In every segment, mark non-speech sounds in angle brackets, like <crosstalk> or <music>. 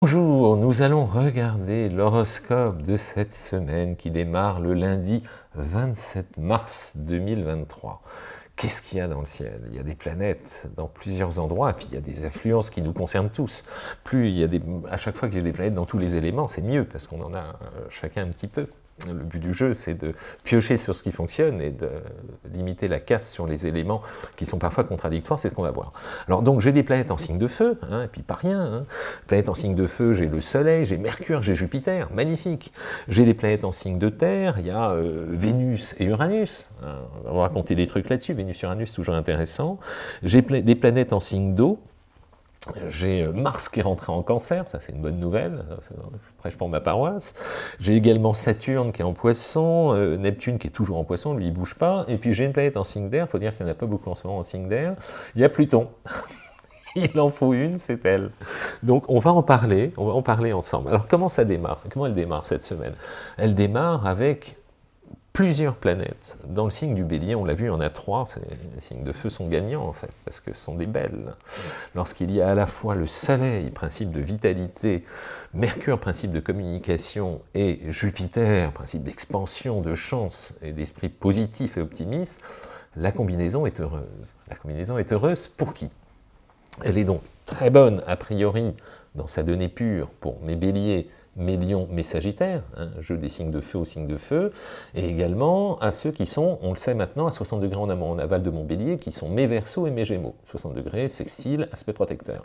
Bonjour, nous allons regarder l'horoscope de cette semaine qui démarre le lundi 27 mars 2023. Qu'est-ce qu'il y a dans le ciel? Il y a des planètes dans plusieurs endroits, puis il y a des influences qui nous concernent tous. Plus il y a des, à chaque fois que j'ai des planètes dans tous les éléments, c'est mieux, parce qu'on en a euh, chacun un petit peu. Le but du jeu, c'est de piocher sur ce qui fonctionne et de limiter la casse sur les éléments qui sont parfois contradictoires, c'est ce qu'on va voir. Alors donc j'ai des planètes en signe de feu, hein, et puis pas rien. Hein. Planètes en signe de feu, j'ai le Soleil, j'ai Mercure, j'ai Jupiter, magnifique. J'ai des planètes en signe de terre, il y a euh, Vénus et Uranus. Hein. On va raconter des trucs là-dessus, Vénus-Uranus, toujours intéressant. J'ai des planètes en signe d'eau, j'ai euh, Mars qui est rentré en cancer, ça c'est une bonne nouvelle, je prêche pour ma paroisse. J'ai également Saturne qui est en poisson, euh, Neptune qui est toujours en poisson, lui il bouge pas. Et puis j'ai une planète en signe d'air, il faut dire qu'il n'y en a pas beaucoup en ce moment en signe d'air. Il y a Pluton. <laughs> il en faut une, c'est elle. Donc on va en parler, on va en parler ensemble. Alors comment ça démarre? Comment elle démarre cette semaine? Elle démarre avec plusieurs planètes. Dans le signe du bélier, on l'a vu, on a trois, les signes de feu sont gagnants en fait, parce que ce sont des belles. Lorsqu'il y a à la fois le soleil, principe de vitalité, Mercure, principe de communication, et Jupiter, principe d'expansion, de chance et d'esprit positif et optimiste, la combinaison est heureuse. La combinaison est heureuse pour qui? Elle est donc très bonne, a priori, dans sa donnée pure, pour mes béliers, mes lions, mes sagittaires, hein, jeu des signes de feu aux signes de feu, et également à ceux qui sont, on le sait maintenant, à 60 degrés en amont, en aval de mon bélier, qui sont mes versos et mes gémeaux. 60 degrés, sextile, aspect protecteur.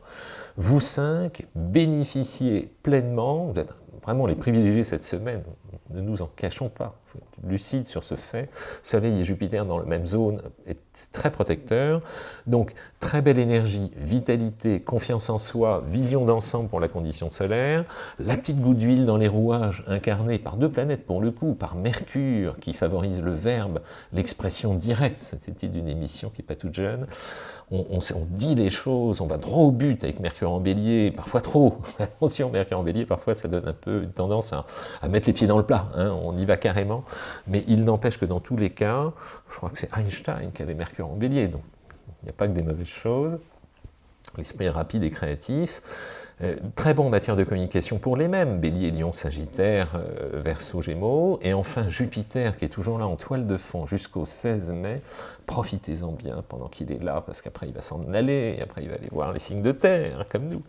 Vous cinq, bénéficiez pleinement, vous êtes vraiment les privilégiés cette semaine, ne nous en cachons pas, lucide sur ce fait, Soleil et Jupiter dans la même zone est très protecteur, donc très belle énergie, vitalité, confiance en soi, vision d'ensemble pour la condition solaire, la petite goutte d'huile dans les rouages incarnée par deux planètes pour le coup, par Mercure qui favorise le verbe, l'expression directe, c'était d'une émission qui n'est pas toute jeune, on, dit les choses, on va droit au but avec Mercure en bélier, parfois trop, <laughs> attention Mercure en bélier, parfois ça donne un peu une tendance à, mettre les pieds dans le plat, hein, on y va carrément, mais il n'empêche que dans tous les cas, je crois que c'est Einstein qui avait Mercure en bélier, donc il n'y a pas que des mauvaises choses, l'esprit est rapide et créatif, euh, très bon en matière de communication pour les mêmes, Bélier, Lion, Sagittaire, euh, Verseau, Gémeaux, et enfin Jupiter qui est toujours là en toile de fond jusqu'au 16 mai, profitez-en bien pendant qu'il est là, parce qu'après il va s'en aller, et après il va aller voir les signes de terre, comme nous.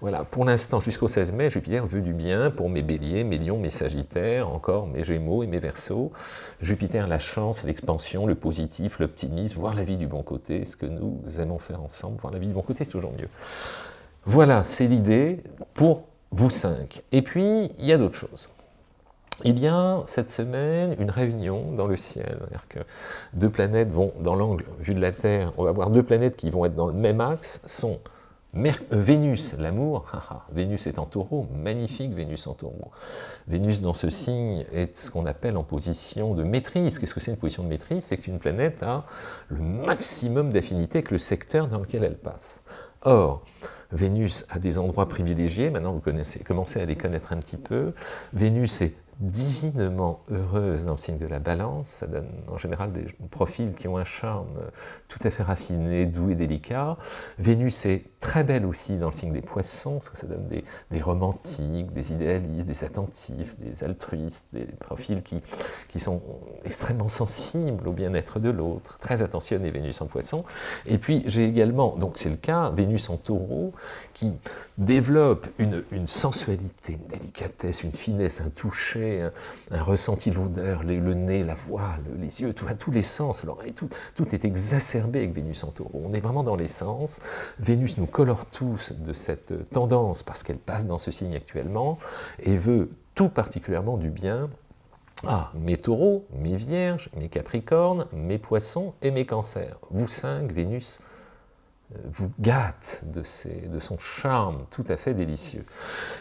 Voilà, pour l'instant, jusqu'au 16 mai, Jupiter veut du bien pour mes Béliers, mes Lions, mes Sagittaires, encore mes Gémeaux et mes Verseaux. Jupiter, la chance, l'expansion, le positif, l'optimisme, voir la vie du bon côté, ce que nous aimons faire ensemble, voir la vie du bon côté, c'est toujours mieux. Voilà, c'est l'idée pour vous cinq. Et puis, il y a d'autres choses. Il y a cette semaine une réunion dans le ciel, c'est-à-dire que deux planètes vont, dans l'angle vu de la Terre, on va voir deux planètes qui vont être dans le même axe, sont euh, Vénus, l'amour, <laughs> Vénus est en taureau, magnifique Vénus en taureau. Vénus dans ce signe est ce qu'on appelle en position de maîtrise. Qu'est-ce que c'est une position de maîtrise? C'est qu'une planète a le maximum d'affinité avec le secteur dans lequel elle passe. Or, Vénus a des endroits privilégiés, maintenant vous commencez à les connaître un petit peu. Vénus est divinement heureuse dans le signe de la balance, ça donne en général des profils qui ont un charme tout à fait raffiné, doux et délicat. Vénus est très belle aussi dans le signe des poissons, parce que ça donne des, romantiques, des idéalistes, des attentifs, des altruistes, des profils qui, qui sont extrêmement sensibles au bien-être de l'autre, très attentionnés Vénus en poisson. Et puis j'ai également, donc c'est le cas, Vénus en taureau, qui développe une, une sensualité, une délicatesse, une finesse, un toucher, un, ressenti, l'odeur, le nez, la voix, les yeux, tout, tous les sens, l'oreille, tout, est exacerbé avec Vénus en taureau. On est vraiment dans les sens. Vénus nous colore tous de cette tendance parce qu'elle passe dans ce signe actuellement et veut tout particulièrement du bien à mes taureaux, mes vierges, mes capricornes, mes poissons et mes cancers. Vous cinq, Vénus vous gâte de, de, son charme tout à fait délicieux.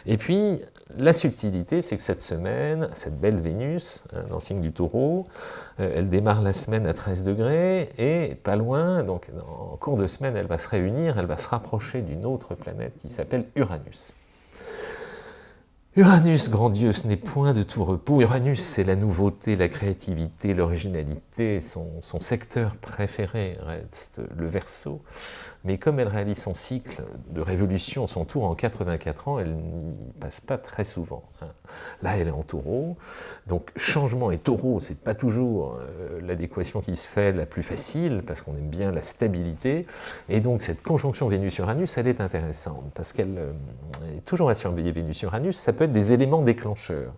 Et puis, la subtilité, c'est que cette semaine, cette belle Vénus, hein, dans le signe du taureau, euh, elle démarre la semaine à 13 degrés, et pas loin, donc en cours de semaine, elle va se réunir, elle va se rapprocher d'une autre planète qui s'appelle Uranus. Uranus, grand Dieu, ce n'est point de tout repos. Uranus, c'est la nouveauté, la créativité, l'originalité. Son, secteur préféré reste le Verseau. mais comme elle réalise son cycle de révolution, son tour en 84 ans, elle n'y passe pas très souvent. Hein. Là, elle est en taureau, donc changement et taureau, c'est pas toujours euh, l'adéquation qui se fait la plus facile, parce qu'on aime bien la stabilité, et donc cette conjonction Vénus-Uranus, elle est intéressante, parce qu'elle euh, est toujours à surveiller Vénus-Uranus, ça peut des éléments déclencheurs.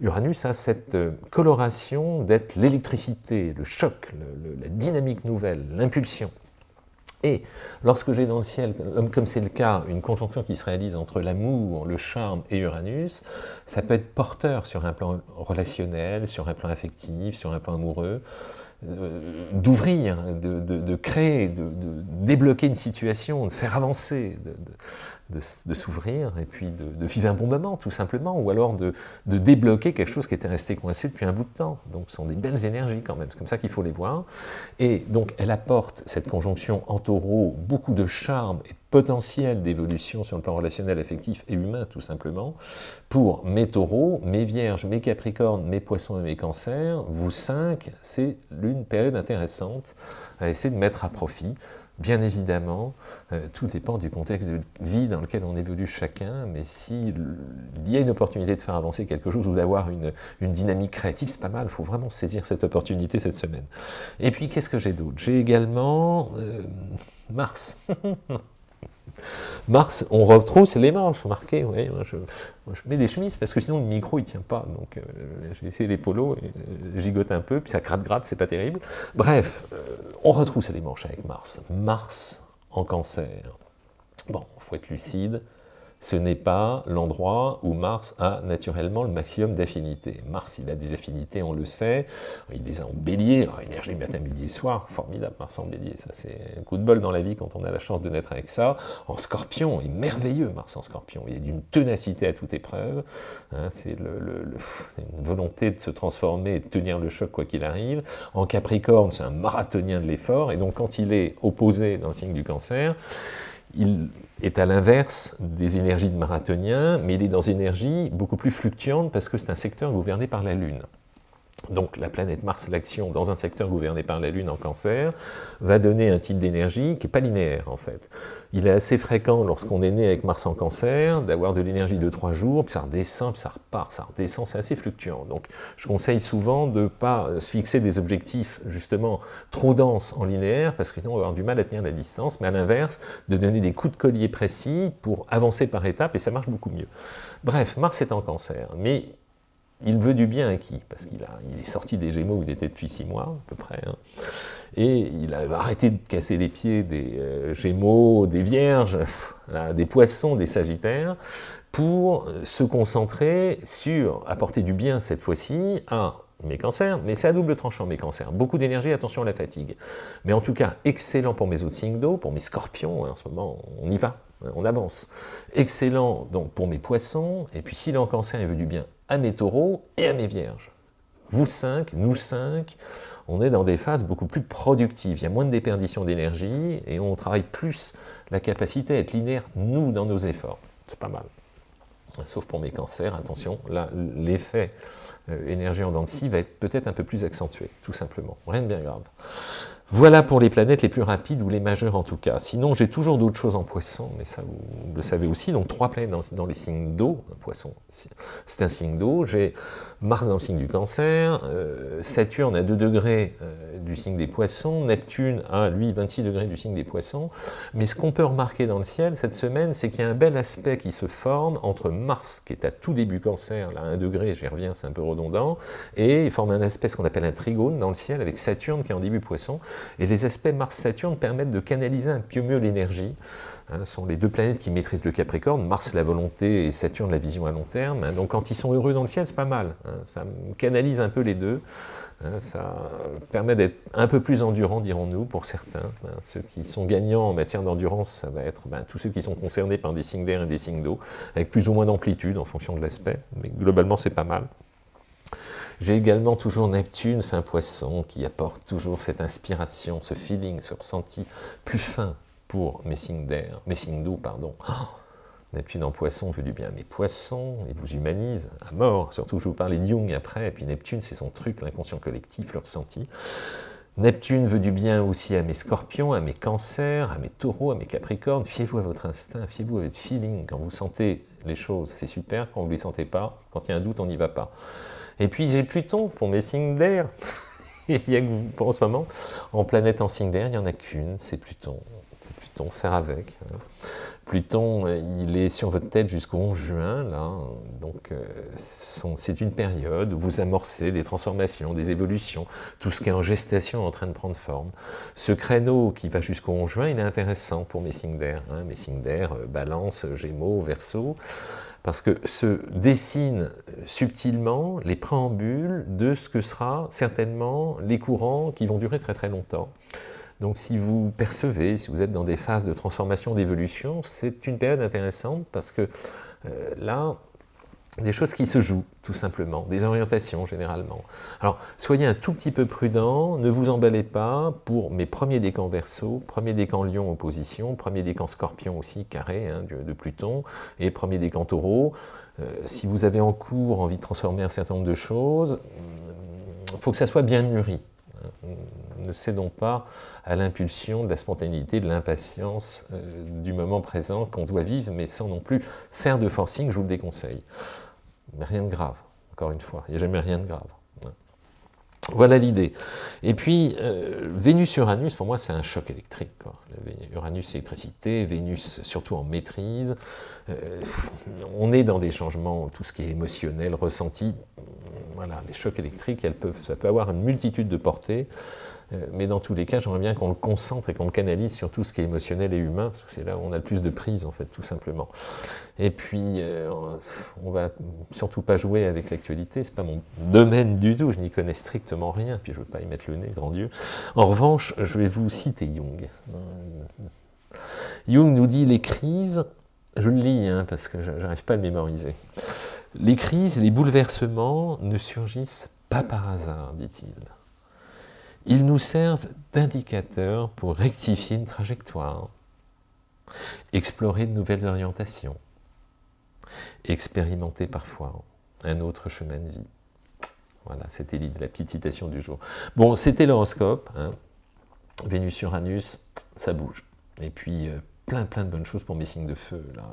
Uranus a cette euh, coloration d'être l'électricité, le choc, la dynamique nouvelle, l'impulsion. Et lorsque j'ai dans le ciel, comme c'est le cas, une conjonction qui se réalise entre l'amour, le charme et Uranus, ça peut être porteur sur un plan relationnel, sur un plan affectif, sur un plan amoureux, euh, d'ouvrir, de, créer, de, débloquer une situation, de faire avancer, de, s'ouvrir et puis de, vivre un bon moment, tout simplement, ou alors de, débloquer quelque chose qui était resté coincé depuis un bout de temps. Donc ce sont des belles énergies quand même, c'est comme ça qu'il faut les voir. Et donc elle apporte, cette conjonction en taureau, beaucoup de charme et de potentiel d'évolution sur le plan relationnel, affectif et humain, tout simplement, pour mes taureaux, mes vierges, mes capricornes, mes poissons et mes cancers, vous cinq, c'est l'une période intéressante à essayer de mettre à profit Bien évidemment, euh, tout dépend du contexte de vie dans lequel on évolue chacun, mais s'il y a une opportunité de faire avancer quelque chose ou d'avoir une, dynamique créative, c'est pas mal, il faut vraiment saisir cette opportunité cette semaine. Et puis, qu'est-ce que j'ai d'autre? J'ai également euh, Mars. <laughs> Mars, on retrousse les manches, remarquez, oui, je, mets des chemises parce que sinon le micro il tient pas, donc euh, j'ai essayé les polos, et, euh, gigote un peu, puis ça gratte-gratte, c'est pas terrible. Bref, euh, on retrousse les manches avec Mars. Mars en cancer. Bon, faut être lucide, ce n'est pas l'endroit où Mars a naturellement le maximum d'affinités. Mars, il a des affinités, on le sait, il les a en bélier, énergie matin, midi et soir, formidable Mars en bélier, ça c'est un coup de bol dans la vie quand on a la chance de naître avec ça. En scorpion, il est merveilleux Mars en scorpion, il a d'une ténacité à toute épreuve, hein, c'est une volonté de se transformer et de tenir le choc quoi qu'il arrive. En capricorne, c'est un marathonien de l'effort, et donc quand il est opposé dans le signe du cancer, il est à l'inverse des énergies de marathonien, mais il est dans une énergie beaucoup plus fluctuante parce que c'est un secteur gouverné par la Lune. Donc la planète Mars, l'action dans un secteur gouverné par la Lune en cancer, va donner un type d'énergie qui n'est pas linéaire en fait. Il est assez fréquent lorsqu'on est né avec Mars en cancer, d'avoir de l'énergie de trois jours, puis ça redescend, puis ça repart, ça redescend, c'est assez fluctuant. Donc je conseille souvent de ne pas se fixer des objectifs justement trop denses en linéaire, parce que sinon on va avoir du mal à tenir la distance, mais à l'inverse, de donner des coups de collier précis pour avancer par étapes, et ça marche beaucoup mieux. Bref, Mars est en cancer, mais il veut du bien à qui? Parce qu'il il est sorti des Gémeaux où il était depuis six mois, à peu près. Hein. Et il a arrêté de casser les pieds des euh, Gémeaux, des Vierges, <laughs> des Poissons, des Sagittaires, pour euh, se concentrer sur apporter du bien cette fois-ci à mes cancers, mais c'est à double tranchant mes cancers. Beaucoup d'énergie, attention à la fatigue. Mais en tout cas, excellent pour mes autres signes d'eau, pour mes scorpions, hein, en ce moment, on y va, on avance. Excellent donc pour mes poissons, et puis s'il est en cancer, il veut du bien à mes taureaux et à mes vierges. Vous cinq, nous cinq, on est dans des phases beaucoup plus productives. Il y a moins de déperdition d'énergie et on travaille plus la capacité à être linéaire, nous, dans nos efforts. C'est pas mal. Sauf pour mes cancers, attention, là, l'effet euh, énergie en dents va être peut-être un peu plus accentué, tout simplement. Rien de bien grave. Voilà pour les planètes les plus rapides, ou les majeures en tout cas. Sinon, j'ai toujours d'autres choses en poisson, mais ça, vous le savez aussi. Donc, trois planètes dans, les signes d'eau. Poisson, c'est un signe d'eau. J'ai Mars dans le signe du cancer, euh, Saturne à 2 degrés euh, du signe des poissons, Neptune à, lui, 26 degrés du signe des poissons. Mais ce qu'on peut remarquer dans le ciel cette semaine, c'est qu'il y a un bel aspect qui se forme entre Mars, qui est à tout début cancer, là, à 1 degré, j'y reviens, c'est un peu redondant, et il forme un aspect, qu'on appelle un trigone dans le ciel, avec Saturne qui est en début poisson. Et les aspects Mars-Saturne permettent de canaliser un peu mieux l'énergie. Hein, ce sont les deux planètes qui maîtrisent le Capricorne, Mars la volonté et Saturne la vision à long terme. Hein. donc quand ils sont heureux dans le ciel, c'est pas mal. Hein. ça canalise un peu les deux. ça permet d'être un peu plus endurant, dirons-nous, pour certains. ceux qui sont gagnants en matière d'endurance, ça va être ben, tous ceux qui sont concernés par des signes d'air et des signes d'eau, avec plus ou moins d'amplitude en fonction de l'aspect. Mais globalement, c'est pas mal. J'ai également toujours Neptune, fin poisson, qui apporte toujours cette inspiration, ce feeling, ce ressenti plus fin pour mes signes d'air, mes signes d'eau, pardon. <gasps> Neptune en poisson veut du bien à mes poissons, il vous humanise à mort, surtout je vous parlais de Jung après, et puis Neptune c'est son truc, l'inconscient collectif, le ressenti. Neptune veut du bien aussi à mes scorpions, à mes cancers, à mes taureaux, à mes capricornes. Fiez-vous à votre instinct, fiez-vous à votre feeling. Quand vous sentez les choses, c'est super. Quand vous ne les sentez pas, quand il y a un doute, on n'y va pas. Et puis j'ai Pluton pour mes signes d'air. <laughs> il y a pour en ce moment, en planète en signe d'air, il n'y en a qu'une, c'est Pluton. C'est Pluton, faire avec. Hein. Pluton, il est sur votre tête jusqu'au 11 juin, là, donc euh, c'est une période où vous amorcez des transformations, des évolutions, tout ce qui est en gestation est en train de prendre forme. Ce créneau qui va jusqu'au 11 juin, il est intéressant pour mes signes d'air, hein, mes signes d'air, euh, balance, gémeaux, verso, parce que se dessinent subtilement les préambules de ce que sera certainement les courants qui vont durer très très longtemps. Donc si vous percevez, si vous êtes dans des phases de transformation, d'évolution, c'est une période intéressante parce que euh, là, des choses qui se jouent, tout simplement, des orientations généralement. Alors, soyez un tout petit peu prudent, ne vous emballez pas pour mes premiers décans verso, premier décan lion opposition, premier décan scorpion aussi, carré, hein, de, Pluton, et premier décan taureau. Euh, si vous avez en cours envie de transformer un certain nombre de choses, il faut que ça soit bien mûri ne cédons pas à l'impulsion de la spontanéité, de l'impatience euh, du moment présent qu'on doit vivre, mais sans non plus faire de forcing, je vous le déconseille. Mais rien de grave, encore une fois, il n'y a jamais rien de grave. Voilà l'idée. Et puis, euh, Vénus-Uranus, pour moi, c'est un choc électrique. Uranus, électricité, Vénus, surtout en maîtrise. Euh, on est dans des changements, tout ce qui est émotionnel, ressenti. Voilà, les chocs électriques, elles peuvent, ça peut avoir une multitude de portées. Euh, mais dans tous les cas, j'aimerais bien qu'on le concentre et qu'on le canalise sur tout ce qui est émotionnel et humain, parce que c'est là où on a le plus de prise, en fait, tout simplement. Et puis, euh, on va surtout pas jouer avec l'actualité, c'est pas mon domaine du tout, je n'y connais strictement rien, puis je veux pas y mettre le nez, grand Dieu. En revanche, je vais vous citer Jung. Jung nous dit les crises, je le lis, hein, parce que j'arrive pas à le mémoriser. Les crises, les bouleversements ne surgissent pas par hasard, dit-il. Ils nous servent d'indicateurs pour rectifier une trajectoire, explorer de nouvelles orientations, expérimenter parfois un autre chemin de vie. Voilà, c'était la petite citation du jour. Bon, c'était l'horoscope. Hein. Vénus-Uranus, ça bouge. Et puis, euh, plein plein de bonnes choses pour mes signes de feu. Là.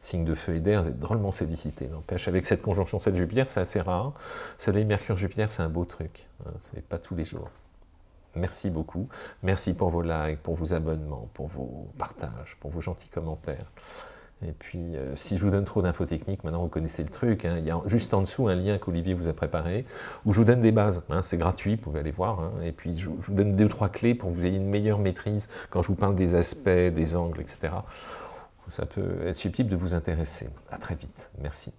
signe de feu et d'air, c'est drôlement sollicité, n'empêche. Avec cette conjonction 7 Jupiter, c'est assez rare. Soleil, Mercure, Jupiter, c'est un beau truc. Hein. C'est pas tous les jours. Merci beaucoup. Merci pour vos likes, pour vos abonnements, pour vos partages, pour vos gentils commentaires. Et puis, euh, si je vous donne trop d'infos techniques, maintenant vous connaissez le truc, hein. il y a juste en dessous un lien qu'Olivier vous a préparé, où je vous donne des bases, hein. c'est gratuit, vous pouvez aller voir, hein. et puis je, je, vous donne deux ou trois clés pour que vous ayez une meilleure maîtrise quand je vous parle des aspects, des angles, etc. Ça peut être susceptible de vous intéresser. À très vite. Merci.